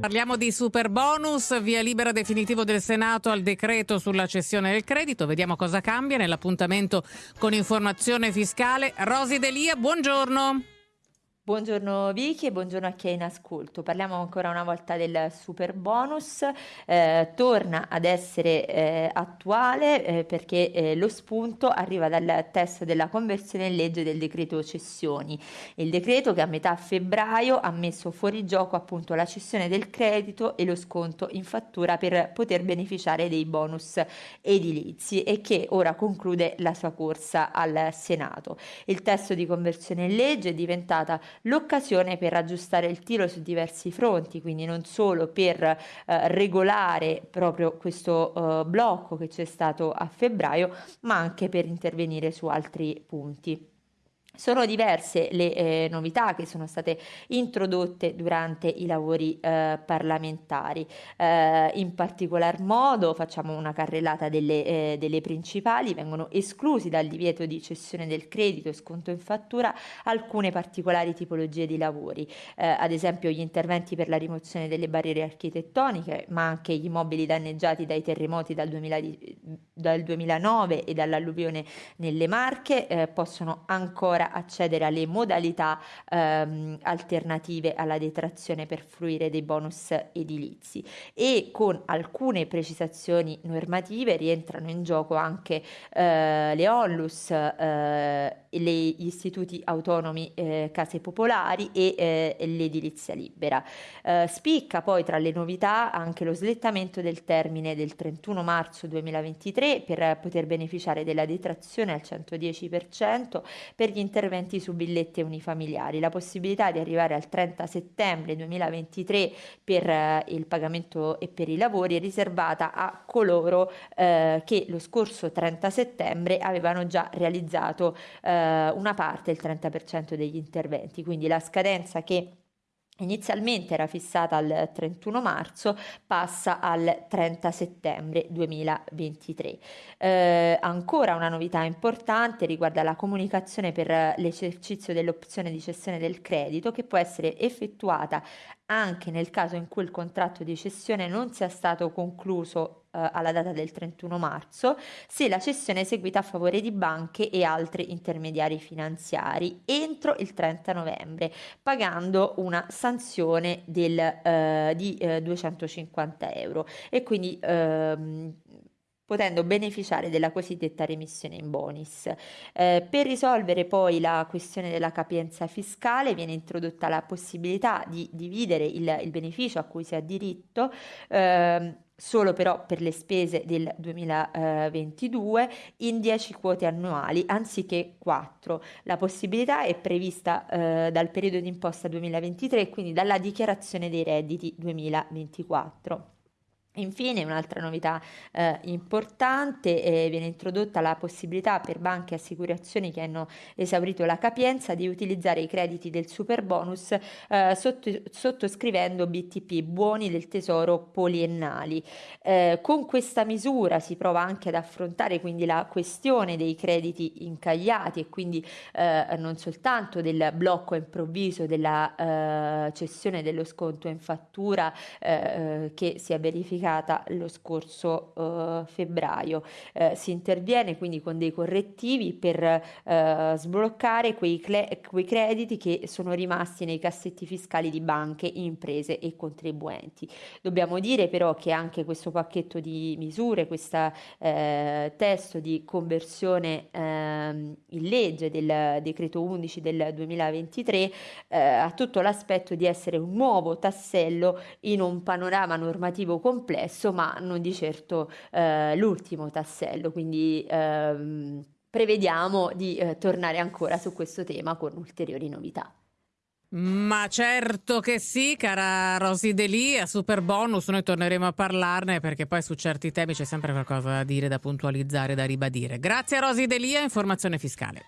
Parliamo di super bonus, via libera definitivo del Senato al decreto sulla cessione del credito. Vediamo cosa cambia nell'appuntamento con informazione fiscale. Rosi Delia, buongiorno. Buongiorno Vicky e buongiorno a chi è in ascolto. Parliamo ancora una volta del super bonus. Eh, torna ad essere eh, attuale eh, perché eh, lo spunto arriva dal testo della conversione in legge del decreto cessioni. Il decreto che a metà febbraio ha messo fuori gioco appunto la cessione del credito e lo sconto in fattura per poter beneficiare dei bonus edilizi e che ora conclude la sua corsa al Senato. Il testo di conversione in legge è diventata l'occasione per aggiustare il tiro su diversi fronti, quindi non solo per eh, regolare proprio questo eh, blocco che c'è stato a febbraio, ma anche per intervenire su altri punti. Sono diverse le eh, novità che sono state introdotte durante i lavori eh, parlamentari. Eh, in particolar modo facciamo una carrellata delle, eh, delle, principali, vengono esclusi dal divieto di cessione del credito e sconto in fattura alcune particolari tipologie di lavori, eh, ad esempio gli interventi per la rimozione delle barriere architettoniche, ma anche gli immobili danneggiati dai terremoti dal, 2000, dal 2009 e dall'alluvione nelle Marche eh, possono ancora accedere alle modalità ehm, alternative alla detrazione per fruire dei bonus edilizi e con alcune precisazioni normative rientrano in gioco anche eh, le onlus, eh, gli istituti autonomi eh, case popolari e eh, l'edilizia libera. Eh, spicca poi tra le novità anche lo slittamento del termine del 31 marzo 2023 per poter beneficiare della detrazione al 110% per gli interventi su villette unifamiliari, la possibilità di arrivare al 30 settembre 2023 per eh, il pagamento e per i lavori è riservata a coloro eh, che lo scorso 30 settembre avevano già realizzato eh, una parte, il 30% degli interventi, quindi la scadenza che inizialmente era fissata al 31 marzo, passa al 30 settembre 2023. Eh, ancora una novità importante riguarda la comunicazione per l'esercizio dell'opzione di cessione del credito che può essere effettuata anche nel caso in cui il contratto di cessione non sia stato concluso alla data del 31 marzo, se la cessione è eseguita a favore di banche e altri intermediari finanziari entro il 30 novembre, pagando una sanzione del, eh, di eh, 250 euro. E quindi ehm, potendo beneficiare della cosiddetta remissione in bonus. Eh, per risolvere poi la questione della capienza fiscale viene introdotta la possibilità di dividere il, il beneficio a cui si ha diritto. Eh, solo però per le spese del 2022 in 10 quote annuali anziché 4. La possibilità è prevista eh, dal periodo d'imposta 2023 quindi dalla dichiarazione dei redditi 2024. Infine un'altra novità eh, importante eh, viene introdotta la possibilità per banche e assicurazioni che hanno esaurito la capienza di utilizzare i crediti del super bonus eh, sotto, sottoscrivendo BTP, buoni del tesoro poliennali. Eh, con questa misura si prova anche ad affrontare quindi la questione dei crediti incagliati e quindi eh, non soltanto del blocco improvviso della eh, cessione dello sconto in fattura che si è verificato verificata lo scorso uh, febbraio. Uh, si interviene quindi con dei correttivi per uh, sbloccare quei, cle- quei, crediti che sono rimasti nei cassetti fiscali di banche, imprese e contribuenti. Dobbiamo dire però che anche questo pacchetto di misure, questo testo di conversione ehm, in legge del decreto 11 del 2023 ha tutto l'aspetto di essere un nuovo tassello in un panorama normativo complesso, ma non di certo eh, l'ultimo tassello, quindi ehm, prevediamo di eh, tornare ancora su questo tema con ulteriori novità. Ma certo che sì, cara Rosy Delì, a Super Bonus noi torneremo a parlarne perché poi su certi temi c'è sempre qualcosa da dire, da puntualizzare, da ribadire. Grazie a Rosy Delia, informazione fiscale.